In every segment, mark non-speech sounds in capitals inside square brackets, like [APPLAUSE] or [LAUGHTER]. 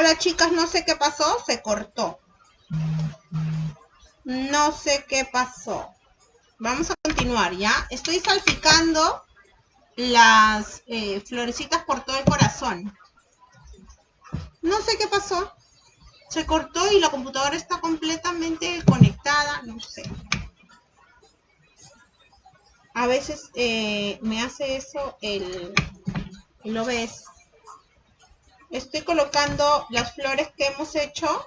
Hola chicas, no sé qué pasó, se cortó. No sé qué pasó. Vamos a continuar, ¿ya? Estoy salpicando las eh, florecitas por todo el corazón. No sé qué pasó. Se cortó y la computadora está completamente conectada. No sé. A veces eh, me hace eso el, el OBS. Estoy colocando las flores que hemos hecho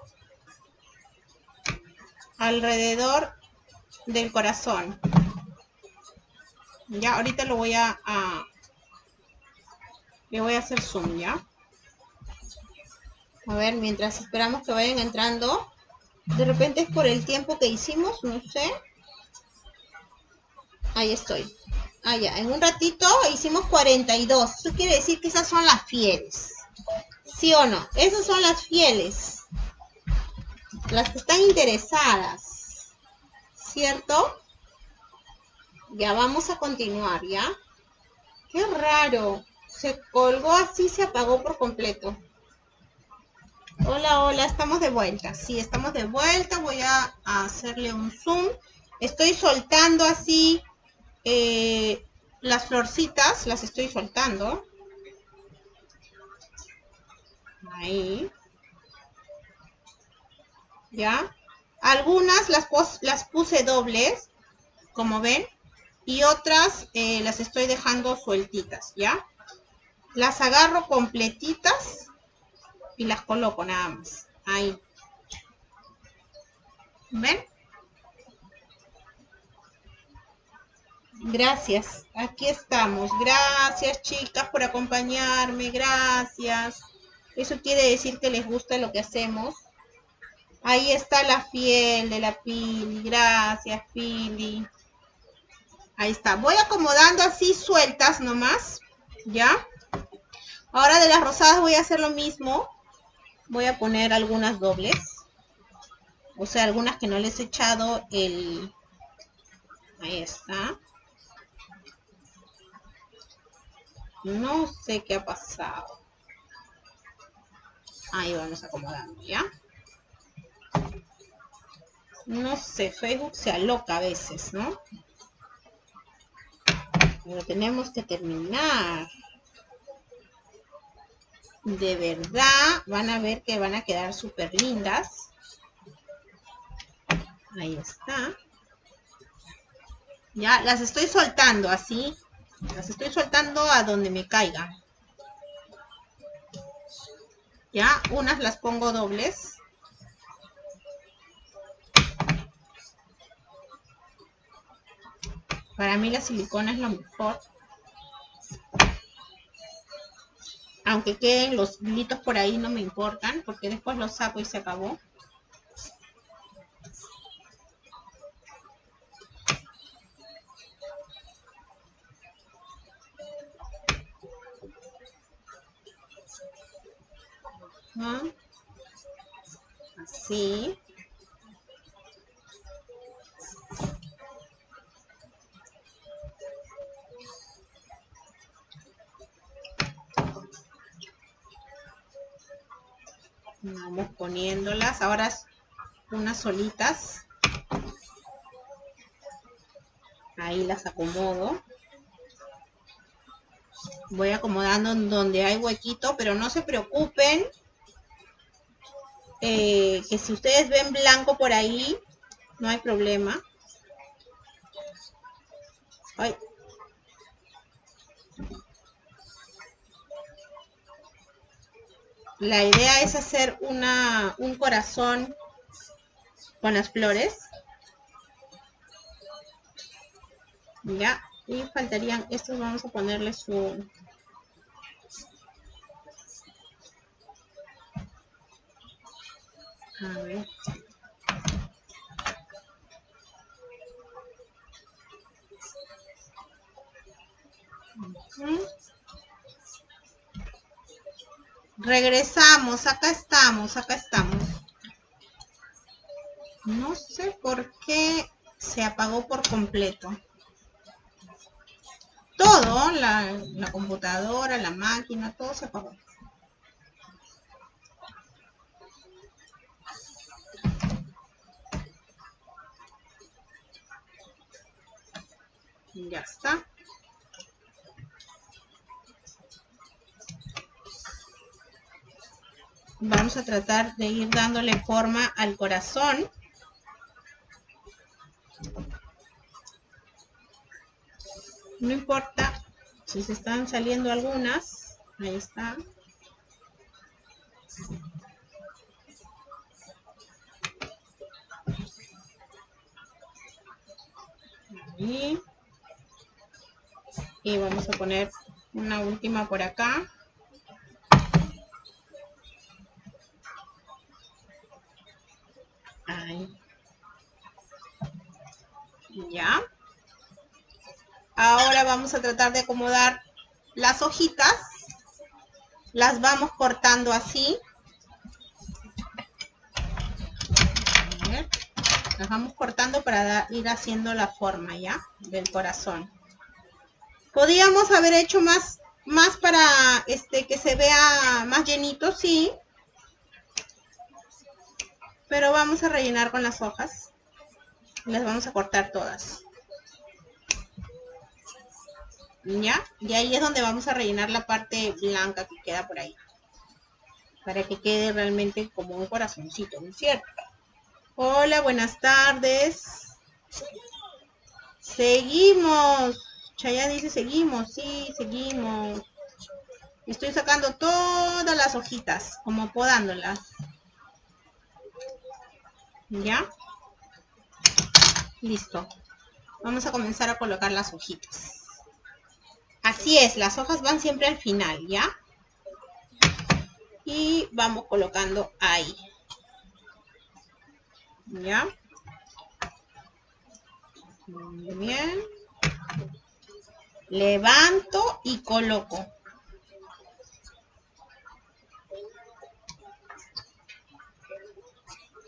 alrededor del corazón. Ya, ahorita lo voy a, le voy a hacer zoom, ¿ya? A ver, mientras esperamos que vayan entrando. De repente es por el tiempo que hicimos, no sé. Ahí estoy. Ah, ya. En un ratito hicimos 42. Eso quiere decir que esas son las fieles. ¿Sí o no? Esas son las fieles. Las que están interesadas. ¿Cierto? Ya vamos a continuar, ¿ya? Qué raro. Se colgó así, se apagó por completo. Hola, hola, estamos de vuelta. Sí, estamos de vuelta. Voy a, hacerle un zoom. Estoy soltando así eh, las florcitas, las estoy soltando. Ahí. ¿Ya? Algunas las, las puse dobles, como ven, y otras eh, las estoy dejando sueltitas, ¿ya? Las agarro completitas y las coloco nada más. Ahí. ¿Ven? Gracias, aquí estamos. Gracias chicas por acompañarme, gracias. Eso quiere decir que les gusta lo que hacemos. Ahí está la fiel de la Pili, gracias Pili. Ahí está, voy acomodando así sueltas nomás, ¿ya? Ahora de las rosadas voy a hacer lo mismo. Voy a poner algunas dobles. O sea, algunas que no les he echado el... Ahí está. No sé qué ha pasado. Ahí vamos acomodando, ¿ya? No sé, Facebook se aloca a veces, ¿no? Pero tenemos que terminar. De verdad, van a ver que van a quedar súper lindas. Ahí está. Ya, las estoy soltando así. Las estoy soltando a donde me caiga. Ya, unas las pongo dobles. Para mí la silicona es lo mejor. Aunque queden los hilitos por ahí no me importan, porque después los saco y se acabó. Así. Vamos poniéndolas. Ahora unas solitas. Ahí las acomodo. Voy acomodando donde hay huequito, pero no se preocupen. Eh, que si ustedes ven blanco por ahí, no hay problema. La idea es hacer una, un corazón con las flores. Ya, y faltarían, estos vamos a ponerle su... A ver. Regresamos, acá estamos, acá estamos. No sé por qué se apagó por completo todo, la, computadora, la máquina, todo se apagó. Ya está. Vamos a tratar de ir dándole forma al corazón. No importa si se están saliendo algunas. Ahí está. Y vamos a poner una última por acá. Ahí. Ya. Ahora vamos a tratar de acomodar las hojitas. Las vamos cortando así. Las vamos cortando para ir haciendo la forma ya del corazón. Podríamos haber hecho más, más para este que se vea más llenito, sí. Pero vamos a rellenar con las hojas. Las vamos a cortar todas. ¿Ya? Y ahí es donde vamos a rellenar la parte blanca que queda por ahí. Para que quede realmente como un corazoncito, ¿no es cierto? Hola, buenas tardes. Seguimos. Chaya dice seguimos. Sí, seguimos. Estoy sacando todas las hojitas, como podándolas. ¿Ya? Listo. Vamos a comenzar a colocar las hojitas. Así es, las hojas van siempre al final, ¿ya? Y vamos colocando ahí. ¿Ya? Muy bien. Levanto y coloco.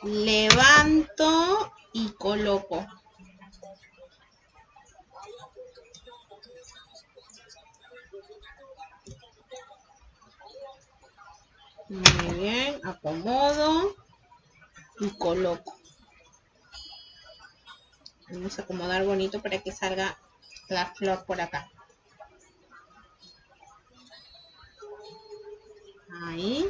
Levanto y coloco. Muy bien, acomodo y coloco. Vamos a acomodar bonito para que salga la flor por acá. Ahí.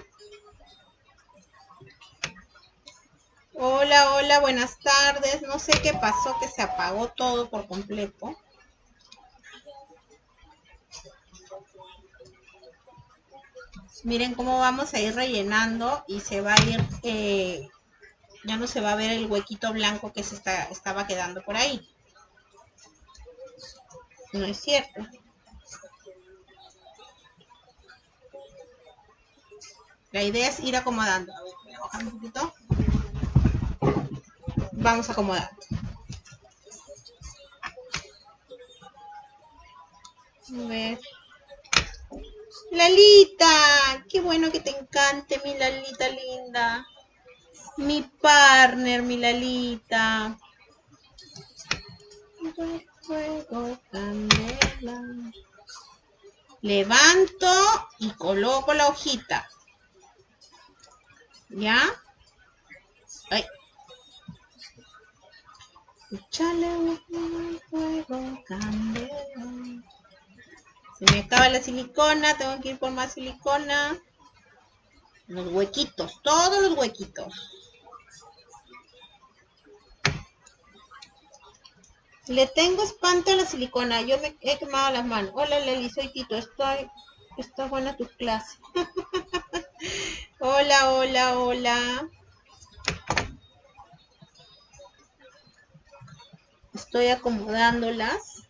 Hola, hola, buenas tardes. No sé qué pasó, que se apagó todo por completo. Miren cómo vamos a ir rellenando y se va a ir eh, ya no se va a ver el huequito blanco que se está, estaba quedando por ahí. No es cierto. La idea es ir acomodando. A ver, a bajar un poquito. Vamos a acomodar. A ver. Lalita, qué bueno que te encante mi Lalita linda. Mi partner, mi Lalita. Levanto y coloco la hojita. ¿Ya? Ay. Échale fuego, candela. Se me acaba la silicona, tengo que ir por más silicona. Los huequitos, todos los huequitos. Le tengo espanto a la silicona. Yo me he quemado las manos. Hola, Leli, soy Tito. Estoy, está buena tu clase. [LAUGHS] hola, hola, hola. Estoy acomodándolas.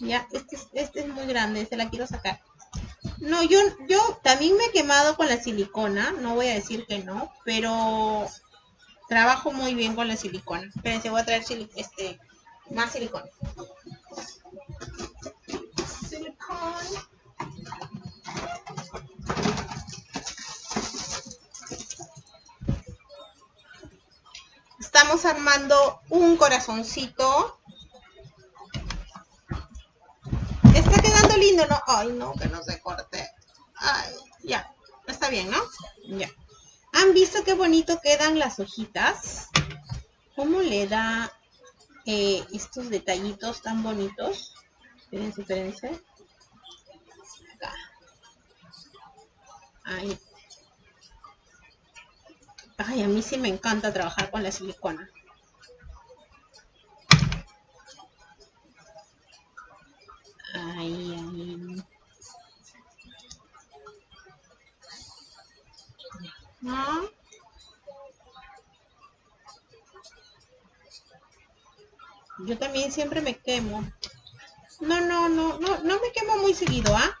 Ya, este, este es muy grande, se la quiero sacar. No, yo, yo también me he quemado con la silicona, no voy a decir que no, pero Trabajo muy bien con la silicona. Espérense, voy a traer este, más silicona. Silicona. Estamos armando un corazoncito. Está quedando lindo, ¿no? Ay, no, que no se corte. Ay, ya. Está bien, ¿no? Ya. ¿Han visto qué bonito quedan las hojitas? ¿Cómo le da eh, estos detallitos tan bonitos. Espérense, espérense. Ahí. Ay, a mí sí me encanta trabajar con la silicona. Ahí, ahí. ¿No? Yo también siempre me quemo. No, no, no, no, no me quemo muy seguido, ¿ah?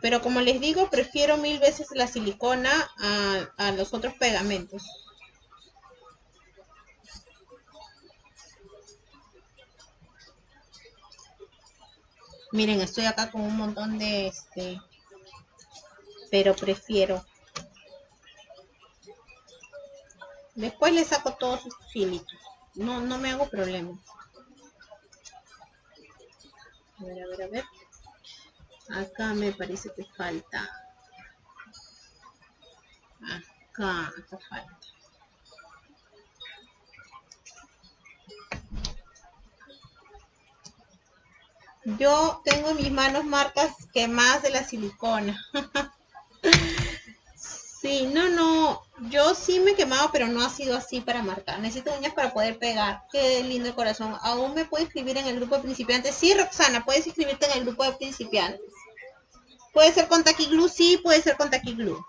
Pero como les digo, prefiero mil veces la silicona a, a los otros pegamentos. Miren, estoy acá con un montón de este, pero prefiero. Después le saco todos sus filitos. No, no me hago problema. A ver, a ver, a ver. Acá me parece que falta. Acá, acá falta. Yo tengo mis manos marcas que más de la silicona. [LAUGHS] sí, no, no. Yo sí me he quemado, pero no ha sido así para marcar. Necesito uñas para poder pegar. Qué lindo el corazón. ¿Aún me puede escribir en el grupo de principiantes? Sí, Roxana, puedes inscribirte en el grupo de principiantes. ¿Puede ser con taquiglu? Sí, puede ser con taquiglu.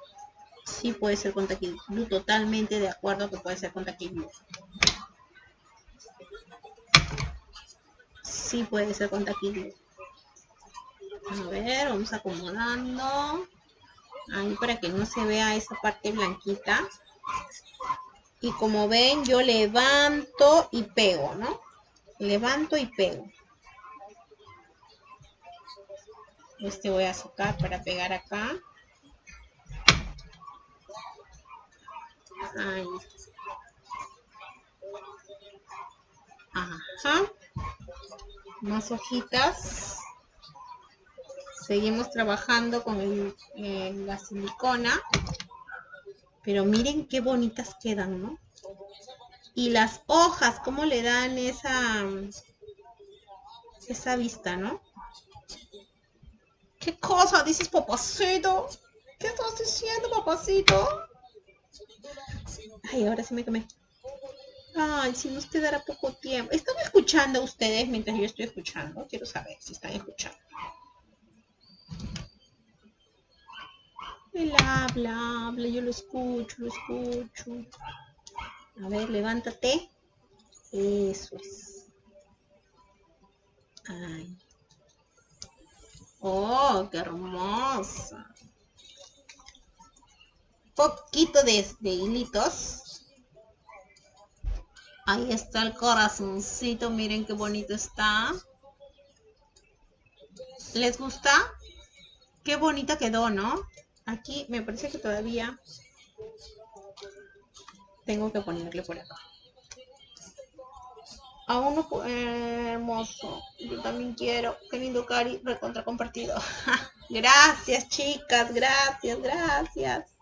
Sí, puede ser con taquiglu. Totalmente de acuerdo que puede ser con taquiglu. Sí, puede ser con taquiglu. A ver, vamos acomodando. Ahí para que no se vea esa parte blanquita. Y como ven, yo levanto y pego, ¿no? Levanto y pego. Este voy a sacar para pegar acá. Ahí. Ajá. Más hojitas. Seguimos trabajando con eh, la silicona. Pero miren qué bonitas quedan, ¿no? Y las hojas, cómo le dan esa, esa vista, ¿no? ¿Qué cosa dices, papacito? ¿Qué estás diciendo, papacito? Ay, ahora sí me quemé. Ay, si nos quedará poco tiempo. ¿Están escuchando ustedes mientras yo estoy escuchando? Quiero saber si están escuchando. Él habla, habla, yo lo escucho, lo escucho. A ver, levántate. Eso es. Ay. Oh, qué hermosa. Poquito de, de hilitos. Ahí está el corazoncito. Miren qué bonito está. ¿Les gusta? Qué bonita quedó, ¿no? Aquí me parece que todavía tengo que ponerle por acá. A uno hermoso. Yo también quiero. Qué lindo Cari, recontra compartido. [LAUGHS] gracias, chicas. Gracias, gracias.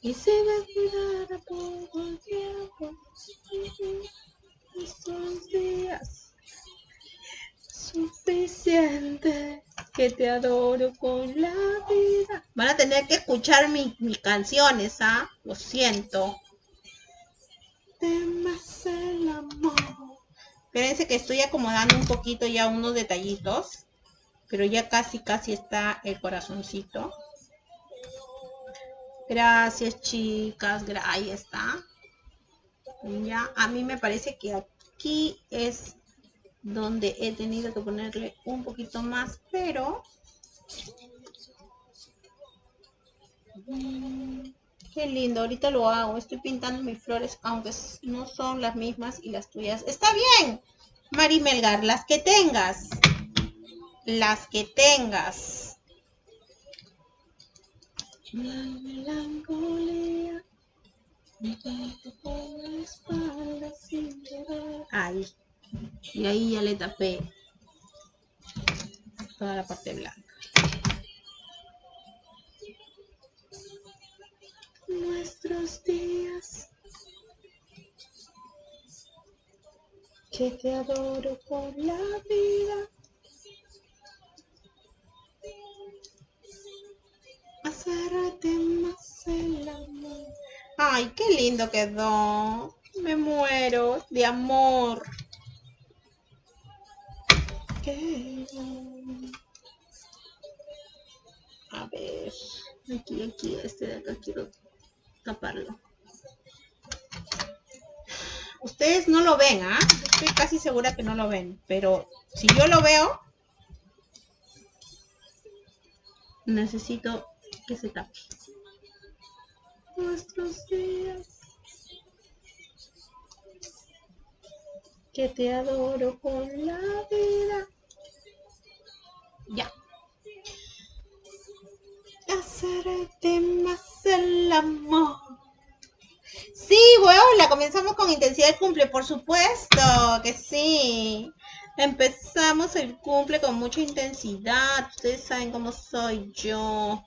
Y se va poco tiempo. Estos días. Suficiente que te adoro con la vida. Van a tener que escuchar mis canciones, ¿ah? Lo siento. Temas el amor. Espérense que estoy acomodando un poquito ya unos detallitos. Pero ya casi, casi está el corazoncito. Gracias, chicas. Ahí está. Ya, a mí me parece que aquí es donde he tenido que ponerle un poquito más, pero qué lindo, ahorita lo hago, estoy pintando mis flores, aunque no son las mismas y las tuyas. Está bien, Mari Melgar, las que tengas, las que tengas. Ahí. Y ahí ya le tapé toda la parte blanca. nuestros días. Que te adoro por la vida. Hacerte más el amor. Ay, qué lindo quedó. Me muero de amor. A ver, aquí, aquí, este de acá quiero taparlo. Ustedes no lo ven, ¿ah? Estoy casi segura que no lo ven, pero si yo lo veo, necesito que se tape. Nuestros días. Que te adoro con la vida. Ya. Hacerte más el amor. Sí, bueno, la comenzamos con intensidad de cumple, por supuesto que sí. Empezamos el cumple con mucha intensidad. Ustedes saben cómo soy yo.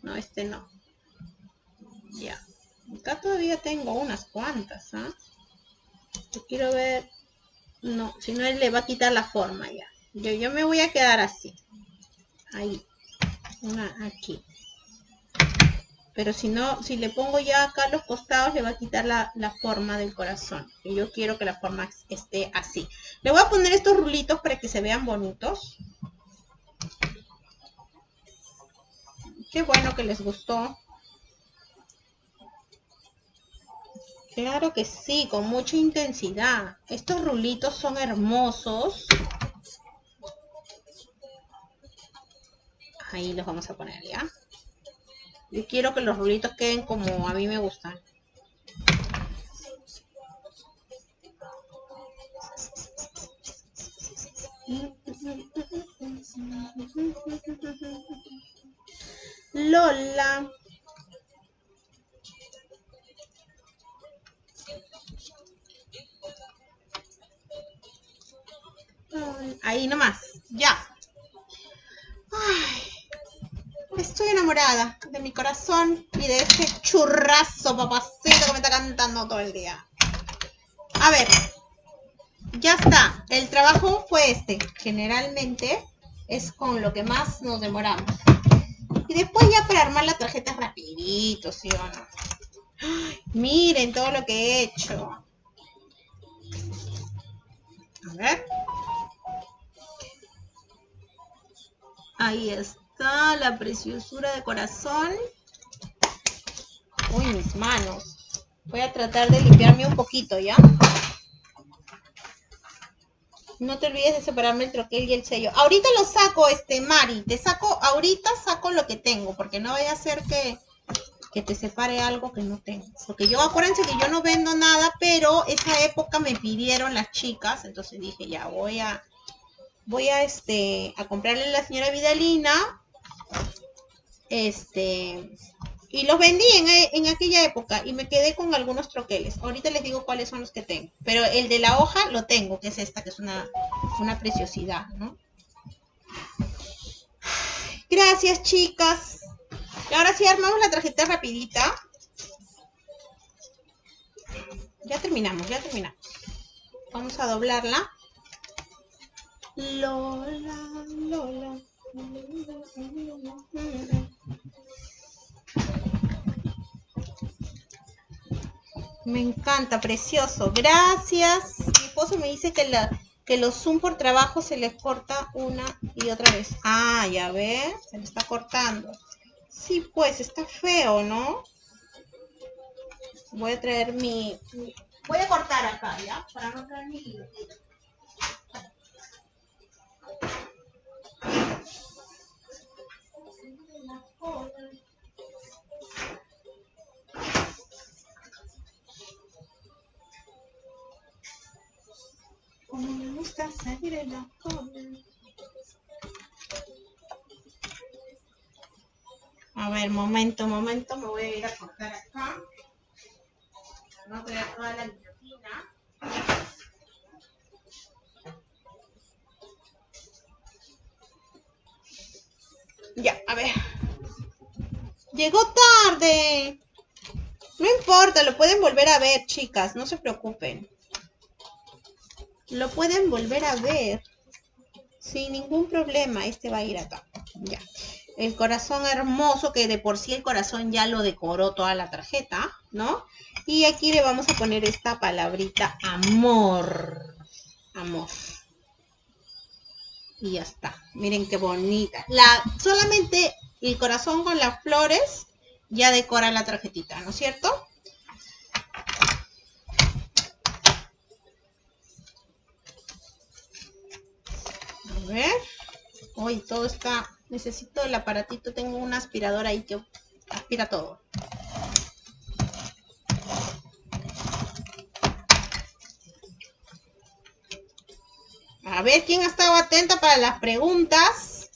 No, este no. Ya. Acá todavía tengo unas cuantas, ¿ah? Yo quiero ver. No, si no él le va a quitar la forma ya. Yo, yo me voy a quedar así ahí, una aquí. Pero si no, si le pongo ya acá los costados, le va a quitar la, forma del corazón. Y yo quiero que la forma esté así. Le voy a poner estos rulitos para que se vean bonitos. Qué bueno que les gustó. Claro que sí, con mucha intensidad. Estos rulitos son hermosos. Ahí los vamos a poner, ¿ya? Yo quiero que los rulitos queden como a mí me gustan. Lola. Ahí nomás, ya. Ay. Estoy enamorada de mi corazón y de este churrazo papacito que me está cantando todo el día. A ver, ya está. El trabajo fue este. Generalmente es con lo que más nos demoramos. Y después ya para armar la tarjeta rapidito, ¿sí o no? miren todo lo que he hecho. A ver. Ahí está la preciosura de corazón. Uy, mis manos. Voy a tratar de limpiarme un poquito, ¿ya? No te olvides de separarme el troquel y el sello. Ahorita lo saco, este, Mari. Te saco, ahorita saco lo que tengo, porque no vaya a ser que, que te separe algo que no tengo. Porque yo, acuérdense que yo no vendo nada, pero esa época me pidieron las chicas, entonces dije, ya, voy a, voy a, este, a comprarle a la señora Vidalina este, y los vendí en, aquella época y me quedé con algunos troqueles. Ahorita les digo cuáles son los que tengo. Pero el de la hoja lo tengo, que es esta, que es una, una preciosidad, ¿no? Gracias, chicas. Y ahora sí armamos la tarjeta rapidita. Ya terminamos, ya terminamos. Vamos a doblarla. Lola, Lola. Me encanta, precioso. Gracias. Mi esposo me dice que, la, que los zoom por trabajo se les corta una y otra vez. Ah, ya ve, se le está cortando. Sí, pues, está feo, ¿no? Voy a traer mi... Voy a cortar acá, ¿ya? Para no traer mi como me gusta salir en la A ver, momento, momento, me voy a ir a cortar acá. No voy a toda la guillotina. Ya, a ver. Llegó tarde. No importa, lo pueden volver a ver, chicas, no se preocupen. Lo pueden volver a ver sin ningún problema. Este va a ir acá. Ya. El corazón hermoso, que de por sí el corazón ya lo decoró toda la tarjeta, ¿no? Y aquí le vamos a poner esta palabrita amor. Amor. Y ya está. Miren qué bonita. La, solamente el corazón con las flores ya decora la tarjetita, ¿no es cierto? A ver. Hoy todo está... Necesito el aparatito. Tengo un aspirador ahí que aspira todo. A ver quién ha estado atenta para las preguntas.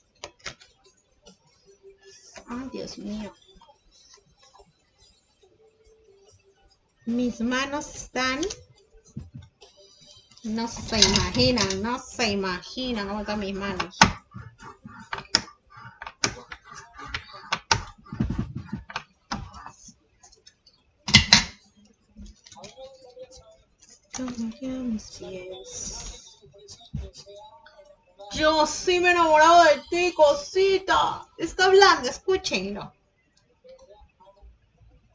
Ay, Dios mío. Mis manos están... No se imaginan, no se imaginan cómo están mis manos. Yo sí me he enamorado de ti, cosita. Está hablando, escúchenlo.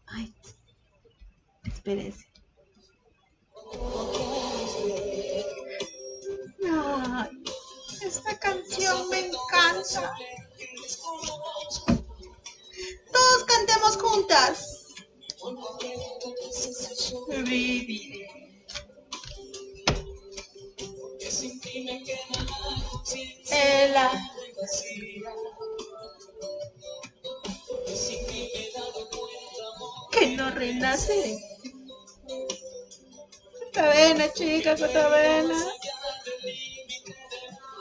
Ay, espérense. Ay, esta canción me encanta. Todos cantemos juntas. Ela. Que no renace. Cuesta chica, cuesta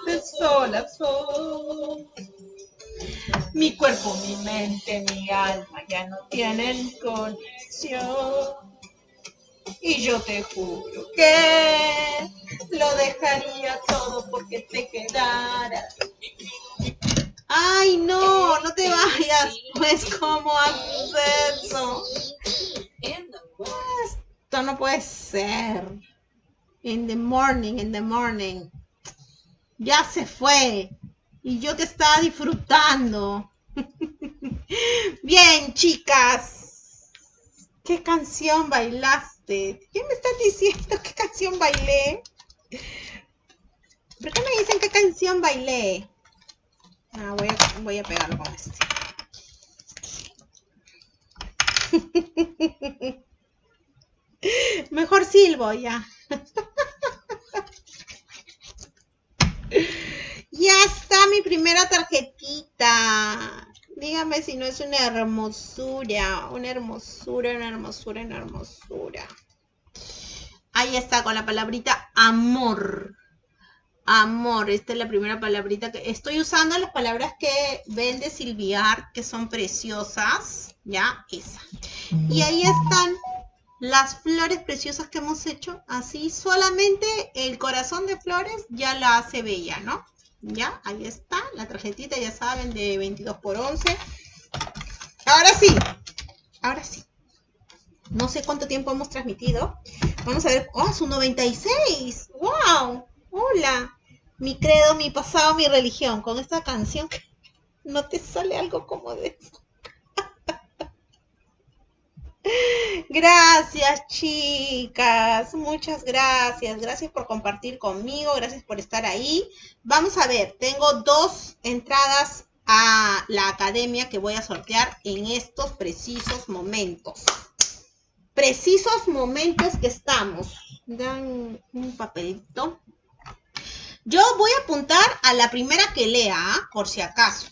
De sol a sol. Mi cuerpo, mi mente, mi alma ya no tienen conexión. Y yo te juro que lo dejaría todo porque te quedaras. Ay, no, no te vayas. Pues, ¿cómo haces eso? Esto no puede ser. In the morning, in the morning. Ya se fue. Y yo te estaba disfrutando. [LAUGHS] Bien, chicas. ¿Qué canción bailaste? ¿Qué me estás diciendo? ¿Qué canción bailé? ¿Por qué me dicen qué canción bailé? Ah, voy, a, voy a pegarlo con este. [LAUGHS] Mejor silbo ya. [LAUGHS] ya está mi primera tarjetita. Dígame si no es una hermosura, una hermosura, una hermosura, una hermosura. Ahí está con la palabrita amor. Amor, esta es la primera palabrita que estoy usando las palabras que ven de Silviar, que son preciosas, ya, esa. Y ahí están las flores preciosas que hemos hecho, así solamente el corazón de flores ya la hace bella, ¿no? Ya, ahí está, la tarjetita, ya saben, de 22 por 11. Ahora sí, ahora sí. No sé cuánto tiempo hemos transmitido. Vamos a ver. ¡Oh, su 96! ¡Wow! Hola. Mi credo, mi pasado, mi religión. Con esta canción [LAUGHS] no te sale algo como de eso. [LAUGHS] Gracias, chicas. Muchas gracias. Gracias por compartir conmigo. Gracias por estar ahí. Vamos a ver, tengo dos entradas a la academia que voy a sortear en estos precisos momentos. Precisos momentos que estamos. Dan un papelito. Yo voy a apuntar a la primera que lea, ¿ah? por si acaso.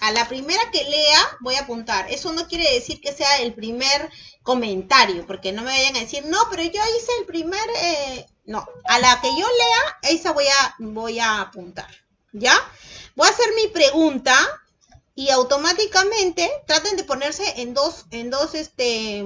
A la primera que lea voy a apuntar. Eso no quiere decir que sea el primer comentario, porque no me vayan a decir, no, pero yo hice el primer, eh, no, a la que yo lea, esa voy a, voy a apuntar, ¿ya? Voy a hacer mi pregunta y automáticamente traten de ponerse en dos, en dos, este,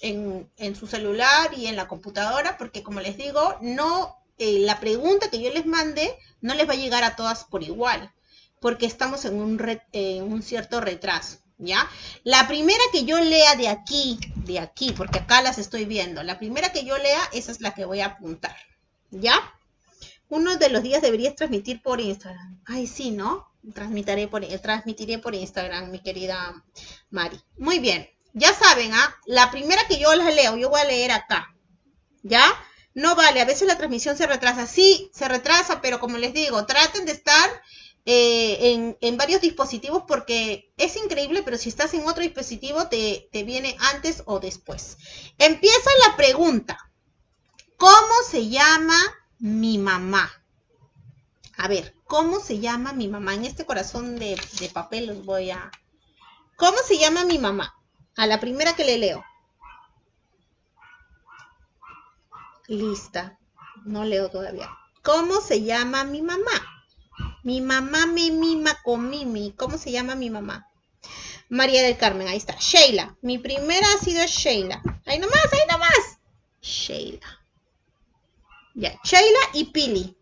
en, su celular y en la computadora, porque como les digo, no, eh, la pregunta que yo les mande no les va a llegar a todas por igual, porque estamos en un, en un cierto retraso. ¿Ya? La primera que yo lea de aquí, de aquí, porque acá las estoy viendo, la primera que yo lea, esa es la que voy a apuntar. ¿Ya? Uno de los días deberías transmitir por Instagram. Ay, sí, ¿no? Transmitiré por, transmitiré por Instagram, mi querida Mari. Muy bien. Ya saben, ¿ah? La primera que yo las leo, yo voy a leer acá. ¿Ya? No vale, a veces la transmisión se retrasa. Sí, se retrasa, pero como les digo, traten de estar eh, en, varios dispositivos porque es increíble, pero si estás en otro dispositivo te, viene antes o después. Empieza la pregunta. ¿Cómo se llama mi mamá? A ver, ¿cómo se llama mi mamá? En este corazón de, de papel los voy a... ¿Cómo se llama mi mamá? A la primera que le leo. Lista. No leo todavía. ¿Cómo se llama mi mamá? Mi mamá me mima con Mimi. ¿Cómo se llama mi mamá? María del Carmen, ahí está. Sheila. Mi primera ha sido Sheila. Ahí nomás, ahí nomás. Sheila. Ya, Sheila y Pili.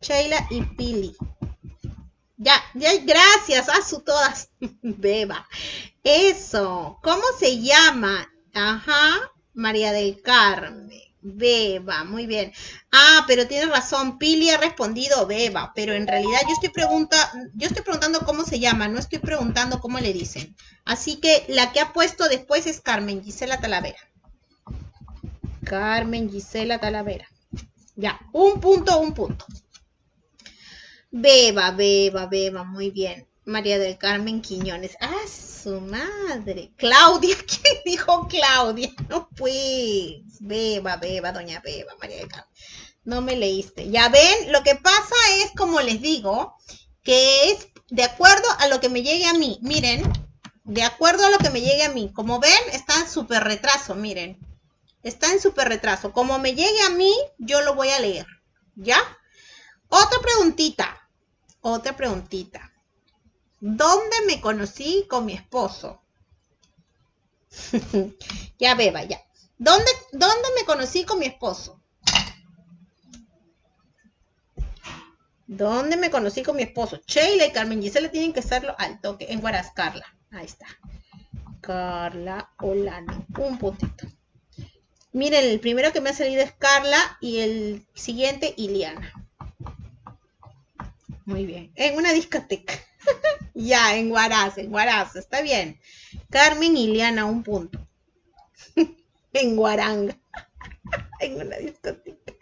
Sheila y Pili. Ya, ya, gracias, a su todas. [LAUGHS] Beba. Eso. ¿Cómo se llama? Ajá, María del Carmen. Beba, muy bien. Ah, pero tiene razón, Pili ha respondido Beba, pero en realidad yo estoy yo estoy preguntando cómo se llama, no estoy preguntando cómo le dicen. Así que la que ha puesto después es Carmen Gisela Talavera. Carmen Gisela Talavera. Ya, un punto, un punto. Beba, beba, beba, muy bien. María del Carmen Quiñones. Ah, su madre. Claudia, [LAUGHS] ¿quién dijo Claudia? No, pues. Beba, beba, doña Beba, María del Carmen. No me leíste. Ya ven, lo que pasa es, como les digo, que es de acuerdo a lo que me llegue a mí. Miren, de acuerdo a lo que me llegue a mí. Como ven, está en súper retraso, miren. Está en súper retraso. Como me llegue a mí, yo lo voy a leer. ¿Ya? Otra preguntita. Otra preguntita. ¿Dónde me conocí con mi esposo? [LAUGHS] ya beba, ya. ¿Dónde, ¿Dónde me conocí con mi esposo? ¿Dónde me conocí con mi esposo? Sheila y Carmen Gisela tienen que hacerlo al toque. En Guaras, Carla. Ahí está. Carla Olano. Un puntito. Miren, el primero que me ha salido es Carla y el siguiente Iliana. Muy bien. En una discoteca. [LAUGHS] ya, en Guaraz, en Guaraz. Está bien. Carmen Iliana, un punto. [LAUGHS] en Guaranga. [LAUGHS] en una discoteca.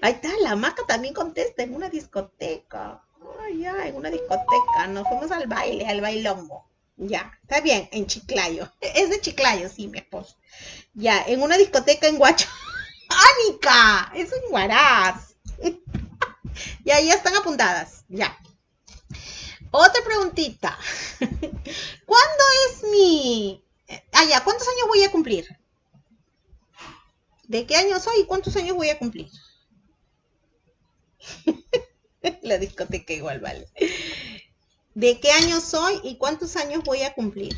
Ahí está, la maca también contesta, en una discoteca. Ay, ya, en una discoteca. Nos fuimos al baile, al bailongo. Ya, está bien, en Chiclayo. Es de Chiclayo, sí, mi esposo. Ya, en una discoteca en Guacho. ¡Ánica! Es en Guaraz. Ya, ya están apuntadas. Ya. Otra preguntita. [LAUGHS] ¿Cuándo es mi... Ah, ya, ¿cuántos años voy a cumplir? ¿De qué año soy y cuántos años voy a cumplir? [LAUGHS] La discoteca igual vale. ¿De qué año soy y cuántos años voy a cumplir?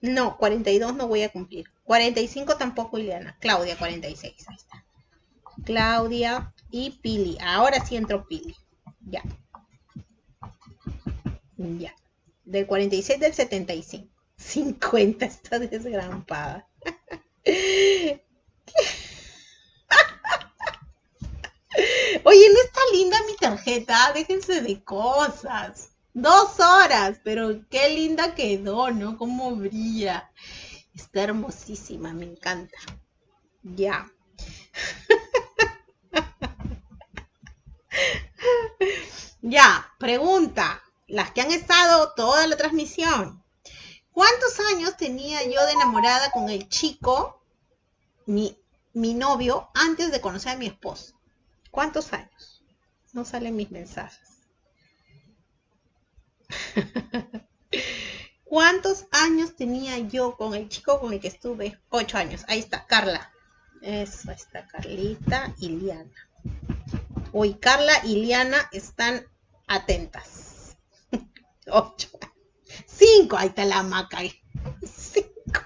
No, 42 no voy a cumplir. 45 tampoco, Ileana. Claudia, 46. Ahí está. Claudia y Pili. Ahora sí entró Pili. Ya. Ya. Del 46 del 75. 50 está desgrampada. [LAUGHS] Oye, ¿no está linda mi tarjeta? Déjense de cosas. Dos horas, pero qué linda quedó, ¿no? Cómo brilla. Está hermosísima, me encanta. Ya. [LAUGHS] ya, pregunta. Las que han estado toda la transmisión. ¿Cuántos años tenía yo de enamorada con el chico, mi, mi novio, antes de conocer a mi esposo? ¿Cuántos años? No salen mis mensajes. [LAUGHS] ¿Cuántos años tenía yo con el chico con el que estuve? Ocho años. Ahí está, Carla. Eso está, Carlita y Liana. Hoy Carla y Liana están atentas. [LAUGHS] Ocho. Cinco. Ahí está la maca. Cinco.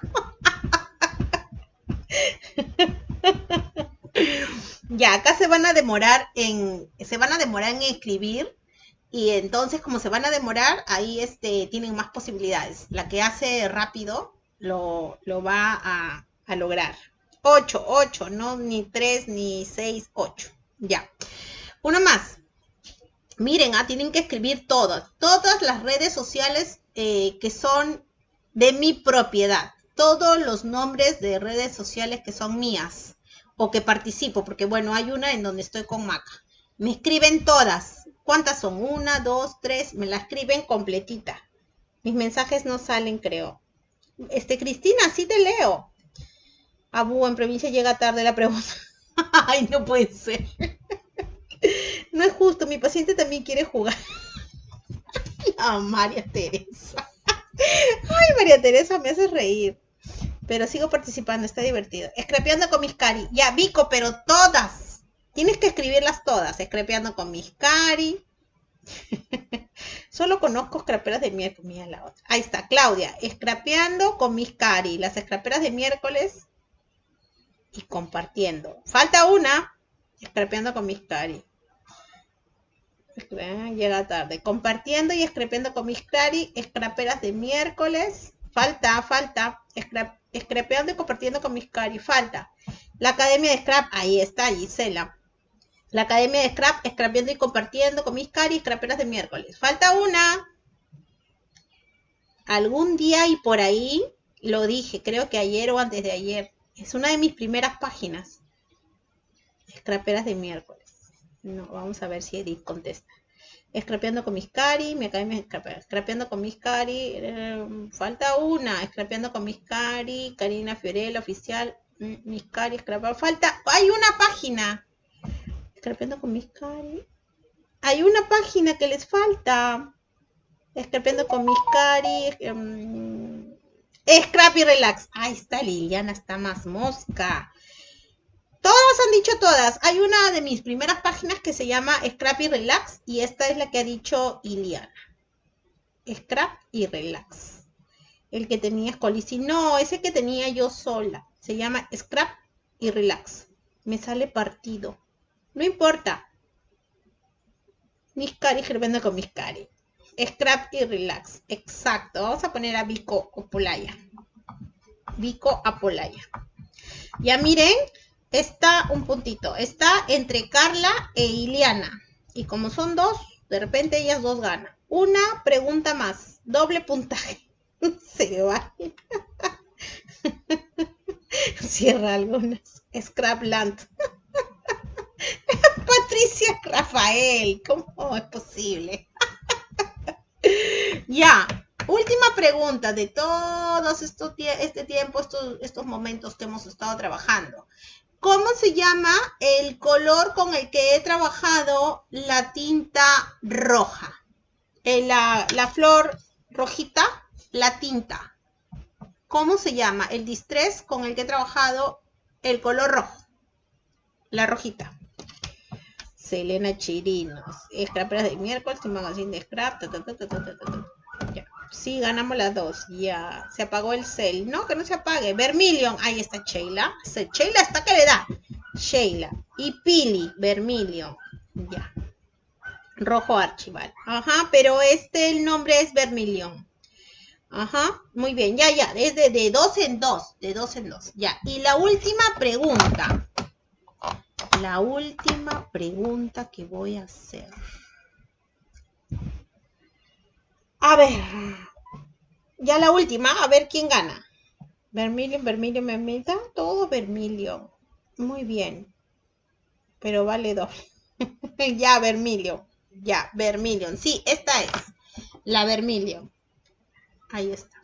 [LAUGHS] ya, acá se van a demorar en, se van a demorar en escribir y entonces como se van a demorar, ahí este, tienen más posibilidades. La que hace rápido lo, lo va a, a lograr. 8, 8, no ni 3 ni 6, 8. Ya. Uno más. Miren, ah, tienen que escribir todas, todas las redes sociales eh, que son de mi propiedad. Todos los nombres de redes sociales que son mías o que participo, porque bueno, hay una en donde estoy con Maca. Me escriben todas. ¿Cuántas son? Una, dos, tres. Me la escriben completita. Mis mensajes no salen, creo. Este, Cristina, sí te leo. Abu, en provincia llega tarde la pregunta. [LAUGHS] Ay, no puede ser. [LAUGHS] no es justo, mi paciente también quiere jugar. [LAUGHS] Ah, María Teresa. Ay, María Teresa, me hace reír. Pero sigo participando, está divertido. Escrapeando con mis cari. Ya, Vico, pero todas. Tienes que escribirlas todas. Escrapeando con mis cari. [LAUGHS] Solo conozco scraperas de miércoles. otra. Ahí está, Claudia. Escrapeando con mis cari. Las scraperas de miércoles y compartiendo. Falta una, escrapeando con mis cari. Llega tarde. Compartiendo y escrapeando con mis cari, escraperas de miércoles. Falta, falta. Escrapeando y compartiendo con mis cari. Falta. La Academia de Scrap, ahí está, Gisela. La Academia de Scrap, escrapeando y compartiendo con mis cari, escraperas de miércoles. Falta una. Algún día y por ahí lo dije, creo que ayer o antes de ayer. Es una de mis primeras páginas. Scraperas de miércoles. No, vamos a ver si Edith contesta. Scrapeando con mis cari, mi academia Scrapeando con mis cari, eh, falta una. Scrapeando con mis cari, Karina Fiorella, oficial, mm, mis cari, Falta, hay una página. Scrapeando con mis cari. Hay una página que les falta. Scrapeando con mis cari. Em, Scrappy Relax. Ahí está Liliana, está más mosca. Todas han dicho todas. Hay una de mis primeras páginas que se llama Scrappy Relax y esta es la que ha dicho Liliana. Scrap y Relax. El que tenía Scolisi. No, ese que tenía yo sola. Se llama Scrap y Relax. Me sale partido. No importa. Mis cari vendo con mis cari. Scrap y relax. Exacto. Vamos a poner a Vico Apolaya. Vico Apolaya. Ya miren, está un puntito. Está entre Carla e Iliana. Y como son dos, de repente ellas dos ganan. Una pregunta más. Doble puntaje. [LAUGHS] Se va. [LAUGHS] Cierra algunas. Scrapland. [LAUGHS] [LAUGHS] Rafael. ¿Cómo es posible? [LAUGHS] Ya, última pregunta de todos estos este tiempo, estos, estos momentos que hemos estado trabajando. ¿Cómo se llama el color con el que he trabajado la tinta roja? Eh, la, la flor rojita, la tinta. ¿Cómo se llama? El distress con el que he trabajado el color rojo. La rojita. Selena Chirinos. Scraperas de miércoles, un magazine de scrap. ya. Sí, ganamos las dos. Ya. Se apagó el cel. No, que no se apague. Vermilion. Ahí está Sheila. Sheila está que le da. Sheila. Y Pili. Vermilion. Ya. Rojo Archival. Ajá, pero este el nombre es Vermilion. Ajá, muy bien, ya, ya, es de dos en dos, de dos en dos, ya. Y la última pregunta, la última pregunta que voy a hacer. A ver, ya la última, a ver quién gana. Vermilion, Vermilion, Vermilion, todo Vermilion. Muy bien. Pero vale dos. [LAUGHS] ya, Vermilion. Ya, Vermilion. Sí, esta es la Vermilion. Ahí está.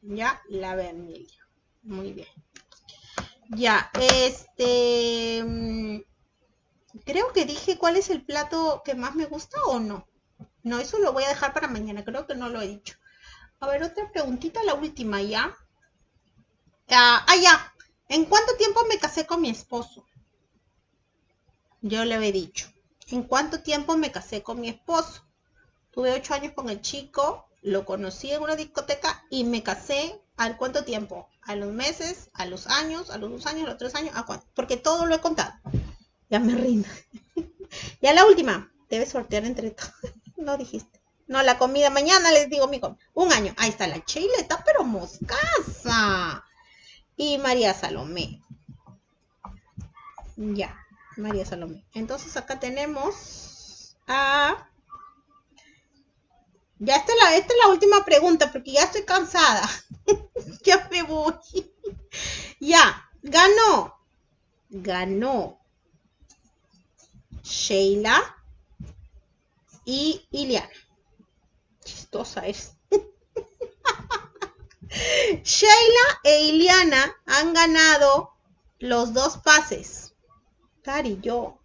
Ya, la Vermilion. Muy bien. Ya, este... Mm, creo que dije cuál es el plato que más me gusta o no. No, eso lo voy a dejar para mañana, creo que no lo he dicho. A ver, otra preguntita, la última ya. Ah, ah ya. ¿En cuánto tiempo me casé con mi esposo? Yo le he dicho. ¿En cuánto tiempo me casé con mi esposo? Tuve ocho años con el chico, lo conocí en una discoteca y me casé ¿Al cuánto tiempo? ¿A los meses? ¿A los años? ¿A los dos años? ¿A los tres años? ¿A cuánto? Porque todo lo he contado. Ya me rindo. [LAUGHS] ya la última. Debes sortear entre todos. [LAUGHS] no dijiste. No, la comida. Mañana les digo mi comida. Un año. Ahí está la está pero moscasa. Y María Salomé. Ya, María Salomé. Entonces acá tenemos a... Ya esta es, la, esta es la última pregunta porque ya estoy cansada. [LAUGHS] ya me voy. ya, ganó. Ganó. Sheila y Iliana. Chistosa es. [LAUGHS] Sheila e Iliana han ganado los dos pases. Cari, yo.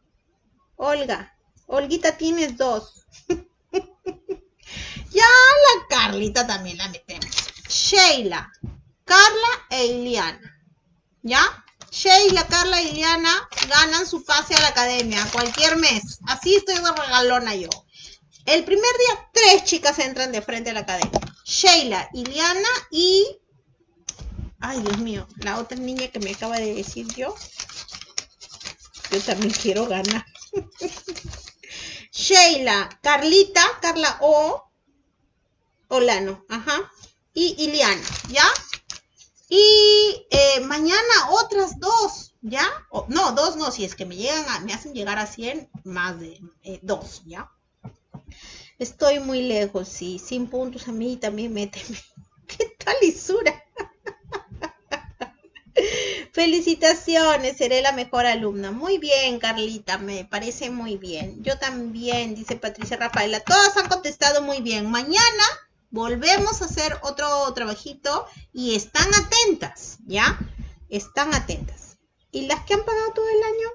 Olga. Olguita tienes dos. [LAUGHS] ya la Carlita también la metemos. Sheila, Carla e Iliana. ¿Ya? Sheila, Carla y Iliana ganan su pase a la academia cualquier mes. Así estoy de regalona yo. El primer día, tres chicas entran de frente a la academia. Sheila, Iliana y... Ay, Dios mío, la otra niña que me acaba de decir yo. Yo también quiero ganar. [LAUGHS] Sheila, Carlita, Carla O. Olano, ajá. Y Iliana, ¿ya? Y eh, mañana otras dos, ¿ya? no, dos no, si es que me llegan a, me hacen llegar a 100, más de eh, dos, ¿ya? Estoy muy lejos, sí, sin puntos a mí también méteme. [LAUGHS] ¿Qué tal lisura? [LAUGHS] Felicitaciones, seré la mejor alumna. Muy bien, Carlita, me parece muy bien. Yo también, dice Patricia Rafaela. Todas han contestado muy bien. Mañana volvemos a hacer otro trabajito y están atentas, ¿ya? Están atentas. ¿Y las que han pagado todo el año?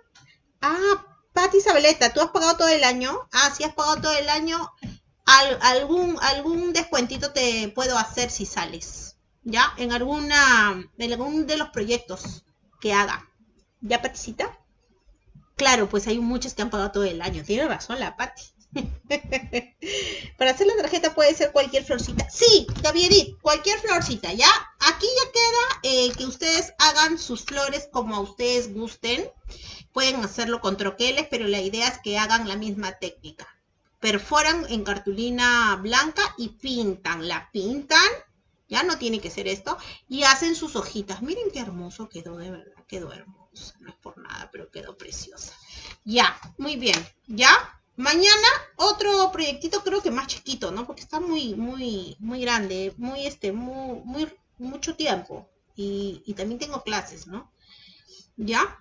Ah, Pati Isabeleta, ¿tú has pagado todo el año? Ah, si has pagado todo el año, algún, algún descuentito te puedo hacer si sales, ¿ya? En alguna, en algún de los proyectos que haga. ¿Ya, Paticita? Claro, pues hay muchos que han pagado todo el año. Tiene razón la Pati. [LAUGHS] Para hacer la tarjeta puede ser cualquier florcita. Sí, David, cualquier florcita, ¿ya? Aquí ya queda eh, que ustedes hagan sus flores como a ustedes gusten. Pueden hacerlo con troqueles, pero la idea es que hagan la misma técnica. Perforan en cartulina blanca y pintan. La pintan, ya no tiene que ser esto, y hacen sus hojitas. Miren qué hermoso quedó, de verdad, quedó hermoso. No es por nada, pero quedó preciosa. Ya, muy bien, ¿ya? Mañana otro proyectito creo que más chiquito, ¿no? Porque está muy, muy, muy grande, muy, este, muy, muy, mucho tiempo. Y, también tengo clases, ¿no? ¿Ya?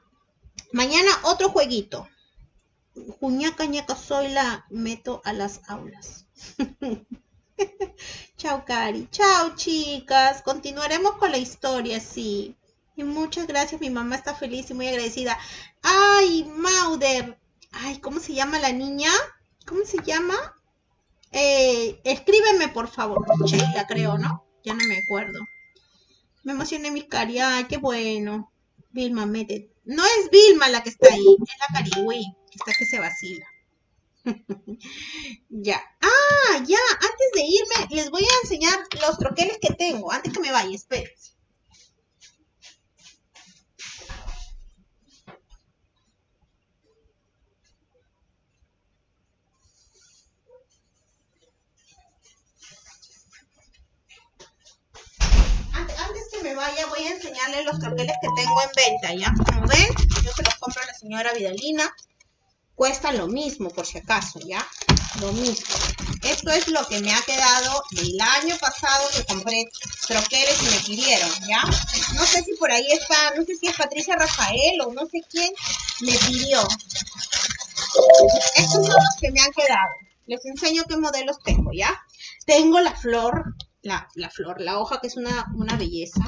Mañana otro jueguito. Juñaca, ñaca, soy la meto a las aulas. [LAUGHS] Chao, Cari. Chao, chicas. Continuaremos con la historia, sí. Y muchas gracias. Mi mamá está feliz y muy agradecida. Ay, Mauder. Ay, ¿cómo se llama la niña? ¿Cómo se llama? Eh, escríbeme, por favor. Sheila, creo, ¿no? Ya no me acuerdo. Me emocioné mi cari. Ay, qué bueno. Vilma, mete. No es Vilma la que está ahí, es la Cariwi, está que se vacila. [LAUGHS] ya. Ah, ya, antes de irme, les voy a enseñar los troqueles que tengo. Antes que me vaya, espérense. Vaya voy a enseñarles los troqueles que tengo en venta, ¿ya? Como ven, yo se los compro a la señora Vidalina. Cuestan lo mismo, por si acaso, ¿ya? Lo mismo. Esto es lo que me ha quedado del año pasado que compré troqueles y me pidieron, ¿ya? No sé si por ahí está, no sé si es Patricia Rafael o no sé quién me pidió. Estos son los que me han quedado. Les enseño qué modelos tengo, ¿ya? Tengo la flor la, flor, la hoja que es una, una belleza.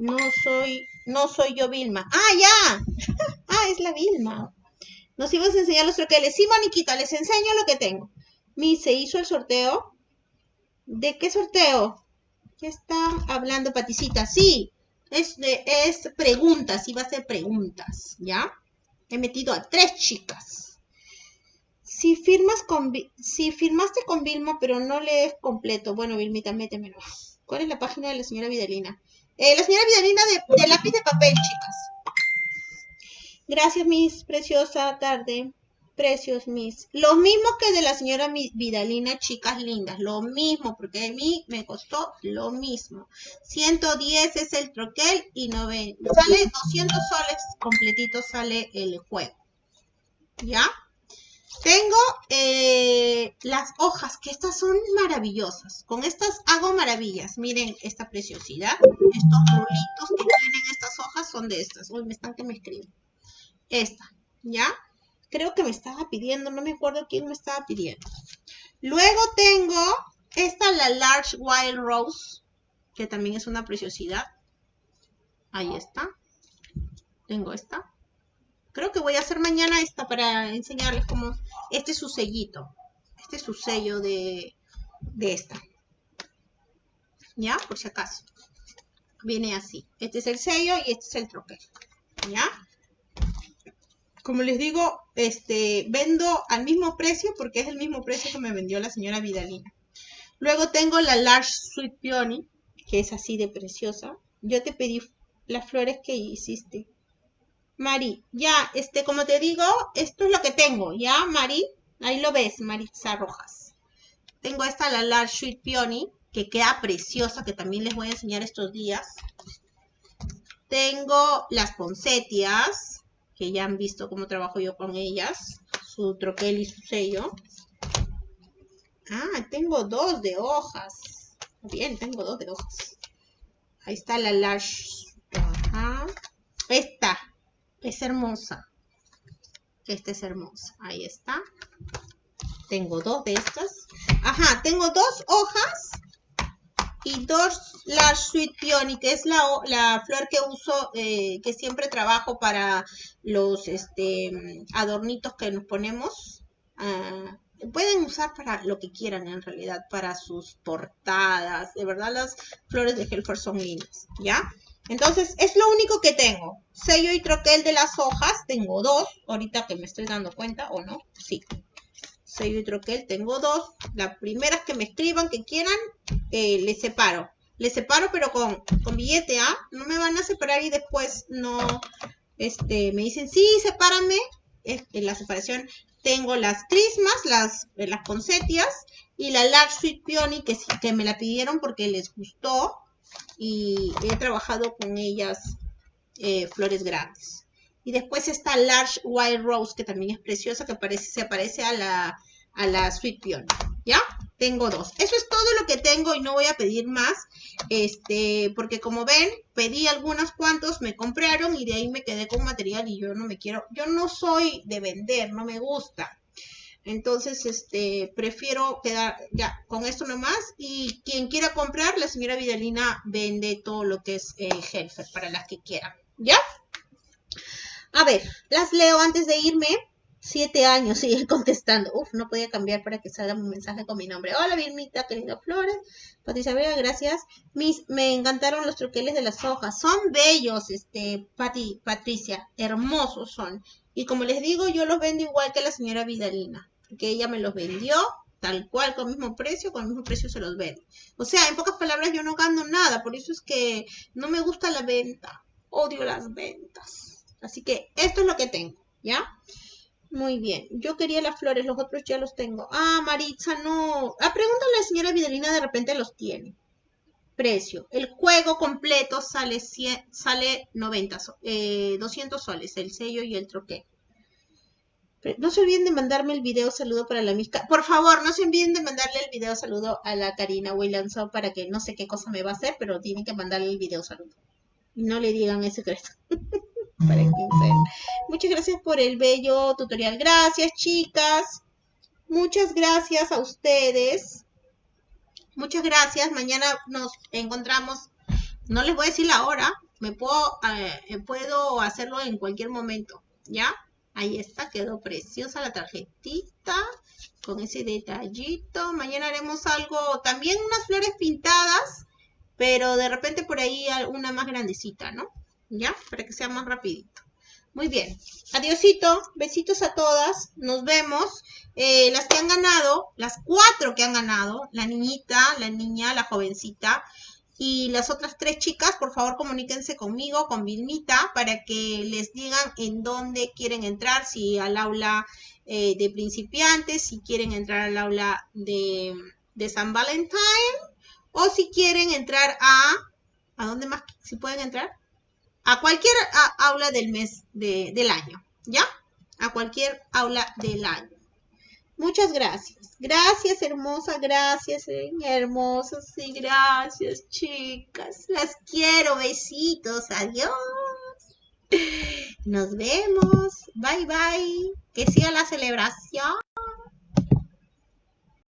No soy, no soy yo Vilma. Ah, ya. [LAUGHS] ah, es la Vilma. Nos ibas a enseñar los troqueles. Sí, Moniquita, les enseño lo que tengo. Mi, se hizo el sorteo. ¿De qué sorteo? ¿Qué está hablando Paticita? Sí, es, es preguntas, iba a ser preguntas, ¿ya? He metido a tres chicas. Si firmas con si firmaste con Vilma, pero no lees completo. Bueno, Vilmita, métemelo. ¿Cuál es la página de la señora Vidalina? Eh, la señora Vidalina de, lápiz de papel, chicas. Gracias, Miss. Preciosa tarde. Precios mis. Los mismos que de la señora Vidalina, chicas lindas. Lo mismo, porque a mí me costó lo mismo. 110 es el troquel y 90. Sale 200 soles completito sale el juego. ¿Ya? Tengo eh, las hojas, que estas son maravillosas. Con estas hago maravillas. Miren esta preciosidad. Estos rulitos que tienen estas hojas son de estas. Uy, me están que me escriben. Esta, ¿ya? Creo que me estaba pidiendo, no me acuerdo quién me estaba pidiendo. Luego tengo esta, la Large Wild Rose, que también es una preciosidad. Ahí está. Tengo esta. Creo que voy a hacer mañana esta para enseñarles cómo... Este es su sellito. Este es su sello de, de esta. ¿Ya? Por si acaso. Viene así. Este es el sello y este es el troquel. ¿Ya? Como les digo, este, vendo al mismo precio porque es el mismo precio que me vendió la señora Vidalina. Luego tengo la Large Sweet Peony, que es así de preciosa. Yo te pedí las flores que hiciste. Mari, ya, este, como te digo, esto es lo que tengo, ¿ya, Mari? Ahí lo ves, Maritza Rojas. Tengo esta, la Large Sweet Peony, que queda preciosa, que también les voy a enseñar estos días. Tengo las poncetias, que ya han visto cómo trabajo yo con ellas. Su troquel y su sello. Ah, tengo dos de hojas. Bien, tengo dos de hojas. Ahí está la Large. Ajá. Esta, es hermosa. Esta es hermosa. Ahí está. Tengo dos de estas. Ajá, tengo dos hojas y dos la Sweet Peony, que es la, la flor que uso, eh, que siempre trabajo para los este, adornitos que nos ponemos. Ah, pueden usar para lo que quieran en realidad, para sus portadas. De verdad las flores de Helfer son lindas, ¿ya? Entonces, es lo único que tengo. Sello y troquel de las hojas, tengo dos. Ahorita que me estoy dando cuenta, ¿o no? Sí. Sello y troquel, tengo dos. Las primeras que me escriban, que quieran, eh, les separo. Les separo, pero con, con billete, ¿ah? No me van a separar y después no, este, me dicen, sí, sepárame. En la separación tengo las crismas, las, las poncetias y la Large Sweet Peony que, que me la pidieron porque les gustó y he trabajado con ellas eh, flores grandes. Y después está Large White Rose, que también es preciosa, que parece, se parece a la, a la Sweet Peony. ¿Ya? Tengo dos. Eso es todo lo que tengo y no voy a pedir más. Este, porque como ven, pedí algunos cuantos, me compraron y de ahí me quedé con material y yo no me quiero, yo no soy de vender, no me gusta. Entonces, este, prefiero quedar ya con esto nomás. Y quien quiera comprar, la señora Vidalina vende todo lo que es eh, Helfer para las que quieran. ¿Ya? A ver, las leo antes de irme. Siete años, [LAUGHS] sigue contestando. Uf, no podía cambiar para que salga un mensaje con mi nombre. Hola, Vilmita, querida Flores. Patricia Vega, gracias. Mis, me encantaron los troqueles de las hojas. Son bellos, este, Pati, Patricia. Hermosos son. Y como les digo, yo los vendo igual que la señora Vidalina que ella me los vendió tal cual, con el mismo precio, con el mismo precio se los vende. O sea, en pocas palabras, yo no gano nada, por eso es que no me gusta la venta, odio las ventas. Así que esto es lo que tengo, ¿ya? Muy bien, yo quería las flores, los otros ya los tengo. Ah, Maritza, no. Ah, pregúntale a la señora Vidalina, de repente los tiene. Precio. El juego completo sale, 100, sale 90, eh, 200 soles, el sello y el troquel. No se olviden de mandarme el video saludo para la misca. Por favor, no se olviden de mandarle el video saludo a la Karina Williamson para que no sé qué cosa me va a hacer, pero tienen que mandarle el video saludo. Y no le digan ese secreto. [LAUGHS] para Muchas gracias por el bello tutorial. Gracias, chicas. Muchas gracias a ustedes. Muchas gracias. Mañana nos encontramos. No les voy a decir la hora. Me puedo, eh, puedo hacerlo en cualquier momento. ¿Ya? Ahí está, quedó preciosa la tarjetita con ese detallito. Mañana haremos algo, también unas flores pintadas, pero de repente por ahí una más grandecita, ¿no? ¿Ya? Para que sea más rapidito. Muy bien. Adiosito. Besitos a todas. Nos vemos. Eh, las que han ganado, las cuatro que han ganado, la niñita, la niña, la jovencita, Y las otras tres chicas, por favor, comuníquense conmigo, con Vilmita, para que les digan en dónde quieren entrar, si al aula eh, de principiantes, si quieren entrar al aula de, San Valentín, o si quieren entrar a... ¿A dónde más? ¿Si pueden entrar? A cualquier aula del mes del año, ¿ya? A cualquier aula del año. Muchas gracias. Gracias, hermosa. Gracias, eh, hermosos. Sí, gracias, chicas. Las quiero. Besitos. Adiós. Nos vemos. Bye, bye. Que siga la celebración.